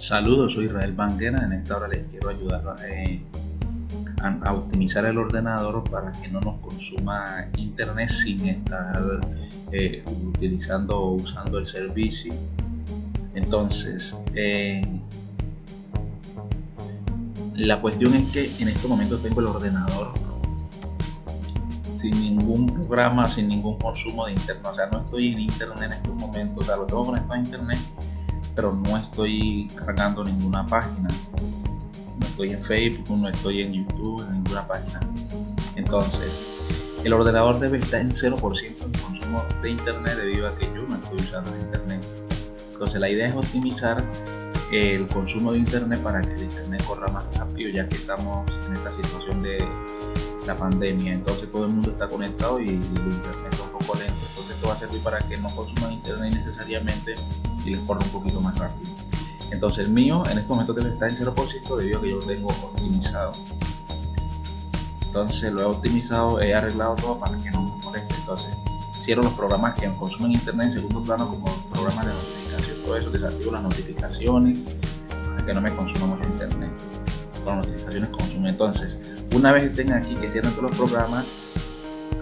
Saludos, soy Israel Banguera. En esta hora les quiero ayudar eh, a, optimizar el ordenador para que no nos consuma internet sin estar eh, utilizando o usando el servicio. Entonces, eh, la cuestión es que en este momento tengo el ordenador sin ningún programa, sin ningún consumo de internet. O sea, no estoy en internet en estos momentos. O sea, lo tengo conectado a internet pero no estoy cargando ninguna página. No estoy en Facebook, no estoy en YouTube, en ninguna página. Entonces, el ordenador debe estar en 0% en consumo de internet debido a que yo no estoy usando internet. Entonces, la idea es optimizar el consumo de internet para que el internet corra más rápido ya que estamos en esta situación de la pandemia entonces todo el mundo está conectado y el internet está un poco lento entonces esto va a servir para que no consuman internet necesariamente y les corra un poquito más rápido. Entonces el mío en este momento estar en 0% debido a que yo lo tengo optimizado. Entonces lo he optimizado, he arreglado todo para que no me moleste. Entonces cierro los programas que consumen internet en segundo plano como programas de notificación, todo eso, desactivo las notificaciones para que no me consuma mucho internet. Con notificaciones. Entonces, una vez estén aquí, que cierren todos los programas,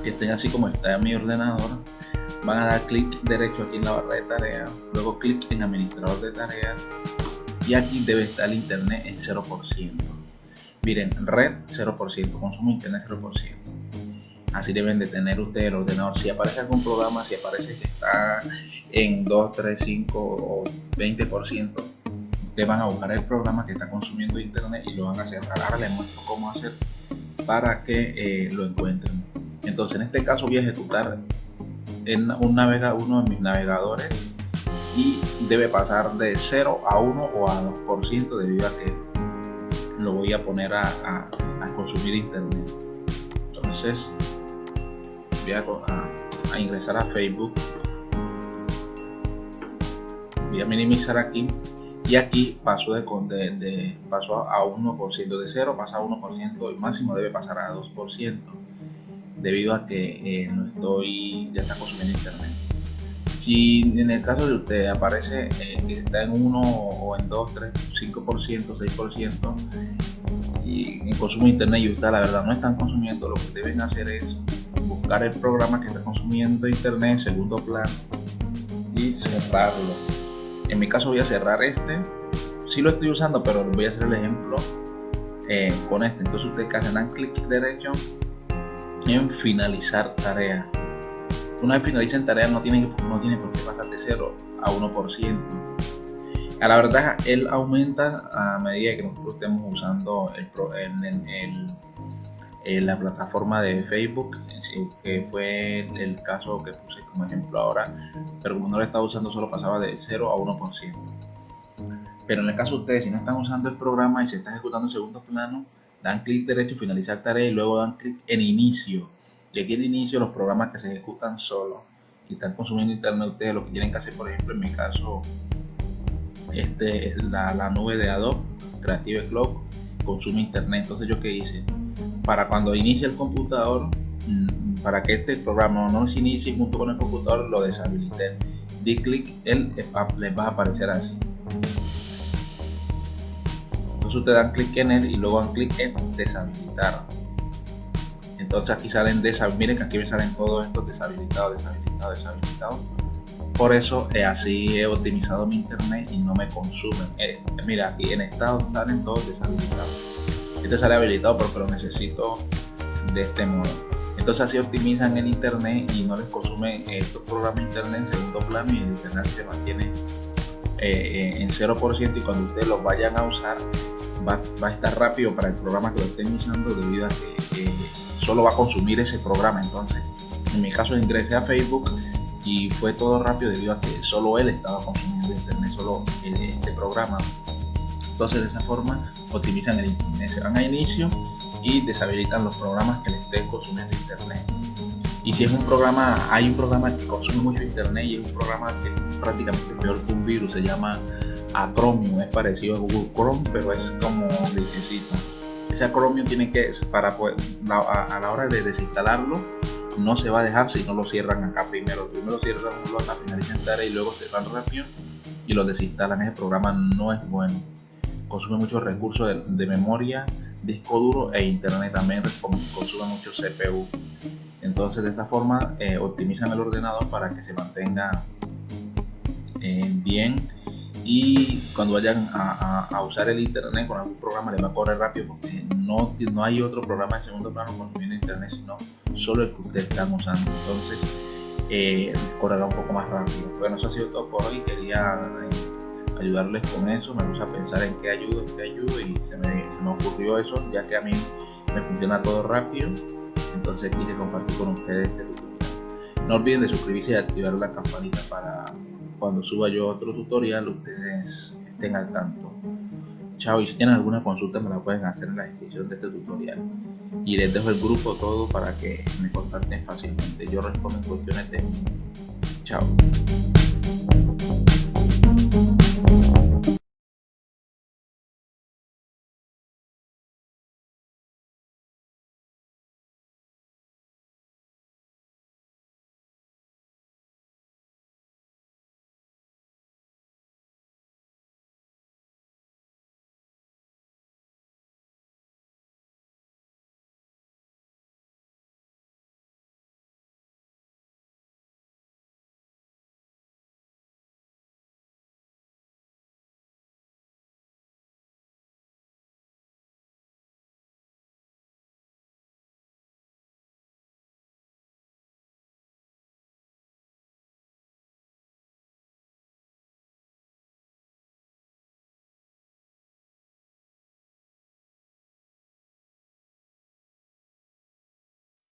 que estén así como está en mi ordenador, van a dar clic derecho aquí en la barra de tareas, luego clic en administrador de tareas y aquí debe estar el internet en 0%. Miren, red 0%, consumo internet 0%. Así deben de tener ustedes el ordenador. Si aparece algún programa, si aparece que está en 2, 3, 5 o 20%, ustedes van a buscar el programa que está consumiendo internet y lo van a cerrar. Ahora les muestro cómo hacer para que eh, lo encuentren. Entonces, en este caso voy a ejecutar en un navega, uno de mis navegadores y debe pasar de 0 a 1 o a 2% debido a que lo voy a poner a, consumir internet. Entonces voy a, ingresar a Facebook. Voy a minimizar aquí. Y aquí paso de, de, paso a 1% de 0 pasa a 1% el máximo debe pasar a 2% debido a que eh, no estoy, ya está consumiendo internet. Si en el caso de usted aparece eh, que está en 1 o en 2, 3, 5%, 6% y en consumo internet y usted la verdad no están consumiendo, lo que deben hacer es buscar el programa que está consumiendo internet en segundo plano y cerrarlo. En mi caso voy a cerrar este, si lo estoy usando pero voy a hacer el ejemplo eh, con este. Entonces ustedes hacen clic derecho finalizar tarea. Una vez finalicen tarea no tiene, no tiene por qué pasar de 0 a 1%. A la verdad, él aumenta a medida que nosotros estemos usando el, el, el, la plataforma de Facebook, que fue el caso que puse como ejemplo ahora, pero como no lo estaba usando solo pasaba de 0 a 1%. Pero en el caso de ustedes, si no están usando el programa y se está ejecutando en segundo plano, dan clic derecho, finalizar tarea y luego dan clic en inicio. Y aquí en inicio los programas que se ejecutan solo y están consumiendo internet, ustedes lo que tienen que hacer, por ejemplo, en mi caso, este, la, nube de Adobe Creative Cloud consume internet. Entonces, ¿yo qué hice? Para cuando inicie el computador, mm, para que este programa no se inicie junto con el computador, lo deshabilité. Di clic, él les va a aparecer así entonces ustedes dan clic en él y luego dan clic en deshabilitar. Entonces aquí salen deshabilitados miren que aquí me salen todos estos deshabilitados deshabilitados deshabilitados por eso eh, así he optimizado mi internet y no me consumen. Eh, mira aquí en estado salen todos deshabilitados. Este sale habilitado porque lo necesito de este modo. Entonces así optimizan el internet y no les consumen estos programas internet en segundo plano y el internet se mantiene eh, en 0% y cuando ustedes los vayan a usar va, a estar rápido para el programa que lo estén usando debido a que solo va a consumir ese programa. Entonces, en mi caso ingresé a Facebook y fue todo rápido debido a que solo él estaba consumiendo internet, solo este programa. Entonces, de esa forma optimizan el internet. Se van a inicio y deshabilitan los programas que le estén consumiendo internet. Y si es un programa, hay un programa que consume mucho internet y es un programa que es prácticamente peor que un virus, se llama a Chromium, es parecido a Google Chrome, pero es como necesita. Ese Chromium tiene que, para a, la hora de desinstalarlo, no se va a dejar si no lo cierran acá primero. Primero cierran hasta finalizar y luego cerran rápido y lo desinstalan, ese programa no es bueno. Consume muchos recursos de, memoria, disco duro e internet también consume mucho CPU. Entonces de esta forma eh, optimizan el ordenador para que se mantenga eh, bien. Y cuando vayan a, usar el internet con algún programa le va a correr rápido porque no, no hay otro programa en segundo plano cuando viene internet sino solo el que ustedes están usando. Entonces eh, correrá un poco más rápido. Bueno eso ha sido todo por hoy. Quería eh, ayudarles con eso. Me puse a pensar en qué ayudo qué ayudo y se me, se me ocurrió eso ya que a mí me funciona todo rápido entonces quise compartir con ustedes este tutorial. No olviden de suscribirse y activar la campanita para cuando suba yo otro tutorial ustedes estén al tanto. Chao, y si tienen alguna consulta me la pueden hacer en la descripción de este tutorial. Y les dejo el grupo todo para que me contacten fácilmente. Yo respondo en cuestiones de... Chao.